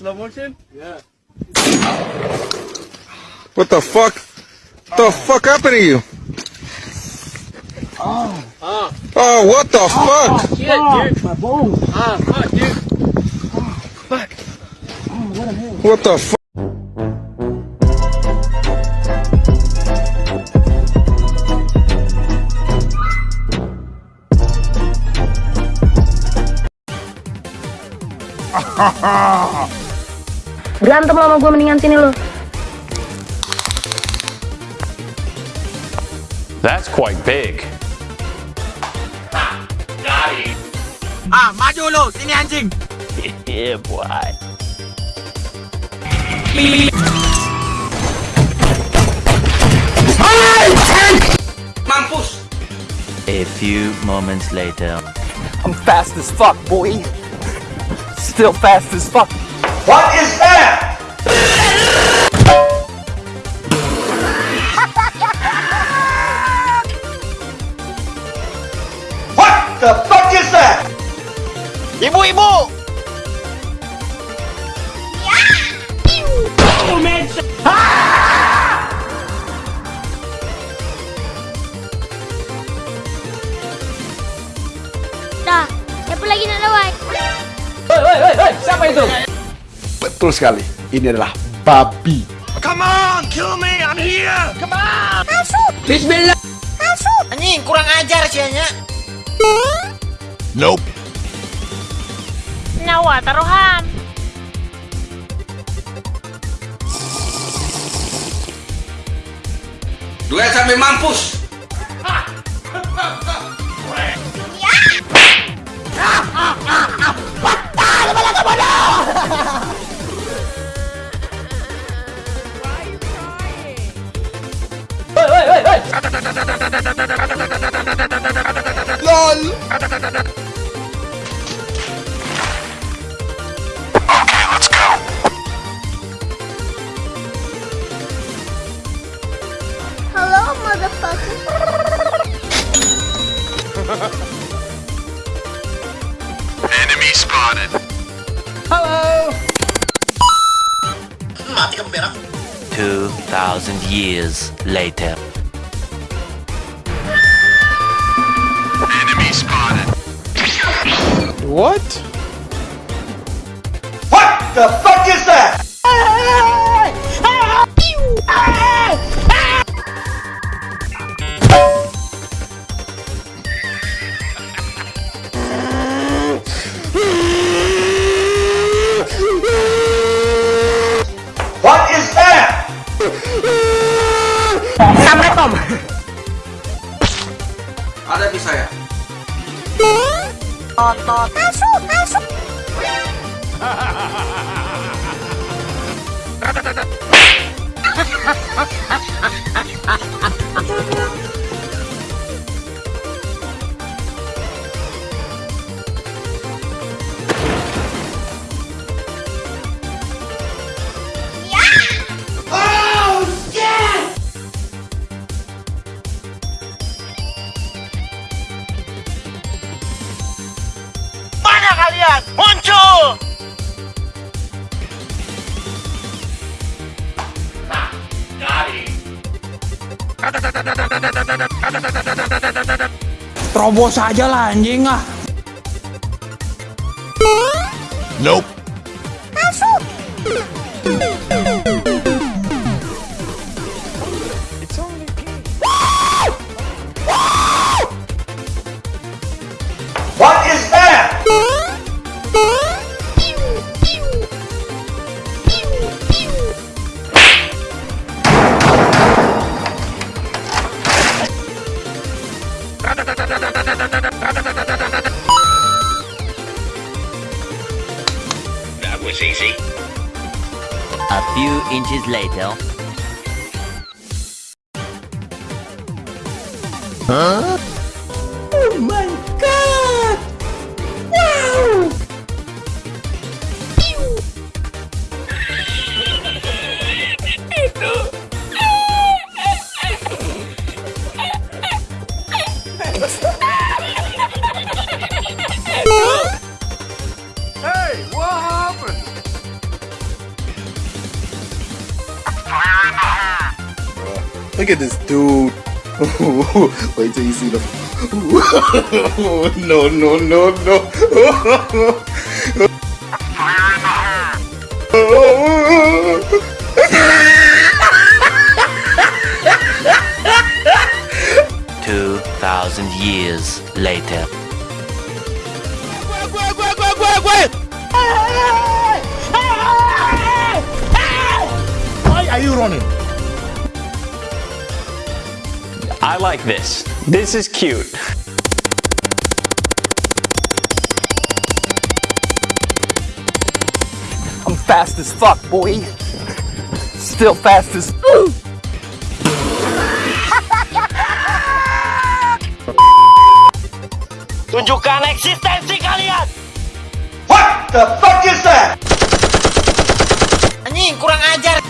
slow motion? Yeah. What the fuck? What the fuck happened to you? Oh. Oh, oh what the ah, fuck? Oh, Shit, ah, dude. My bones. Ah, fuck, dude. Oh, Fuck. Oh, what the hell? What the fuck? Berantem lo sama gue mendingan sini lo. That's quite big. Ah, maju lu. Sini anjing. Yeah, boy. Mampus. A few moments later. I'm fast as fuck, boy. Still fast as fuck. What is that? What the fuck is that? Ibu-ibu. Dah, siapa lagi nak lawan? Hei, hei, hei, hei, siapa itu? Betul sekali. Ini adalah babi. Come on, kill me. I'm here. Come on. Bismillah. Anjing, kurang ajar sianya. Nope. Nyawa taruhan. Dua sampai mampus. Hei, Hello, motherfucker. Enemy spotted. Halo. Two thousand years later. What? What the fuck is that? ta ta ta su ta su Ha ha ha ha ha ha ha ha ha ha ha ha Terobos aja lah anjing ah. Nope. Inches later. Hey, Look at this dude. Wait till you see the. no, no, no, no. Two thousand years later. Why are you running? I like this. This is cute. I'm fast as fuck, boy. Still fast as. Tunjukkan eksistensi kalian. What the fuck is that? Anjing, kurang ajar.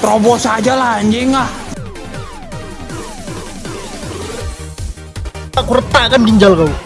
Terobos aja lah anjing ah. Aku retakkan ginjal kau.